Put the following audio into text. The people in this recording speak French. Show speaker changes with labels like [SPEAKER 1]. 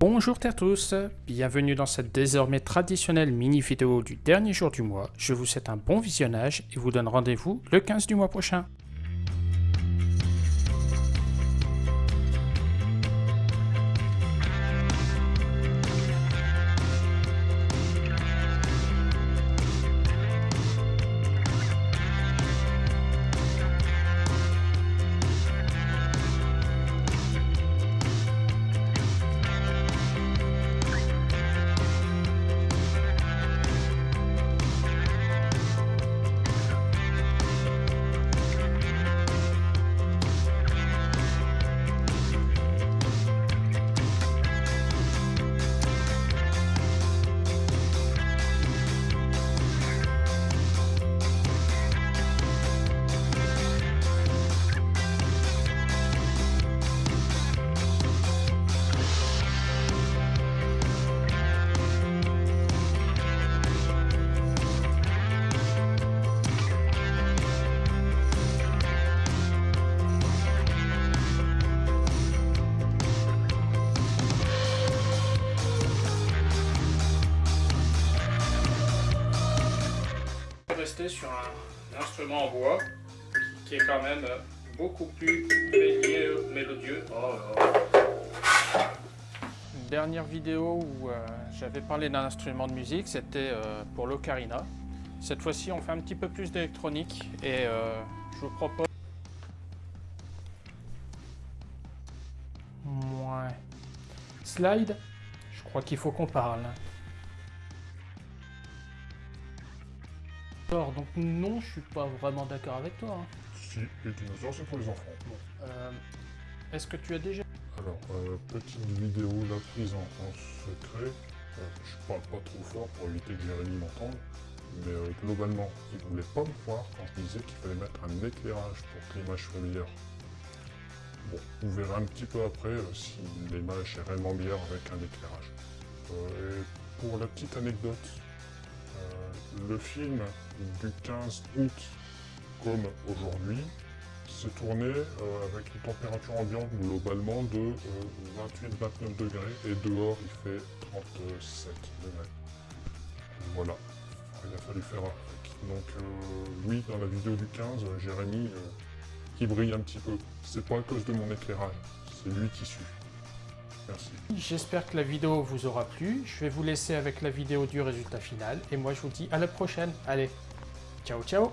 [SPEAKER 1] Bonjour à tous, bienvenue dans cette désormais traditionnelle mini vidéo du dernier jour du mois. Je vous souhaite un bon visionnage et vous donne rendez-vous le 15 du mois prochain. Rester sur un, instrument en bois qui est quand même beaucoup plus mélodieux. Oh dernière vidéo où euh, j'avais parlé d'un instrument de musique, c'était euh, pour l'ocarina. Cette fois-ci, on fait un petit peu plus d'électronique et euh, je vous propose... Ouais. Slide, je crois qu'il faut qu'on parle. Alors, donc non, je suis pas vraiment d'accord avec toi. Hein.
[SPEAKER 2] Si, les dinosaures, c'est pour les enfants.
[SPEAKER 1] Euh, Est-ce que tu as déjà...
[SPEAKER 2] Alors, euh, petite vidéo la prise en, secret. Euh, je parle pas trop fort pour éviter que Jérémy m'entende. Mais euh, globalement, il voulait pas me croire quand je disais qu'il fallait mettre un éclairage pour que l'image soit meilleure. Bon, vous verrez un petit peu après si l'image est réellement meilleure avec un éclairage. et pour la petite anecdote, le film du 15 août comme aujourd'hui s'est tourné euh, avec une température ambiante globalement de 28-29 euh, degrés et dehors il fait 37 degrés. Voilà, il a fallu faire avec. Donc euh, oui, dans la vidéo du 15, Jérémy, qui brille un petit peu. C'est pas à cause de mon éclairage, c'est lui qui suit.
[SPEAKER 1] J'espère que la vidéo vous aura plu. Je vais vous laisser avec la vidéo du résultat final. Et moi, je vous dis à la prochaine. Allez, ciao, ciao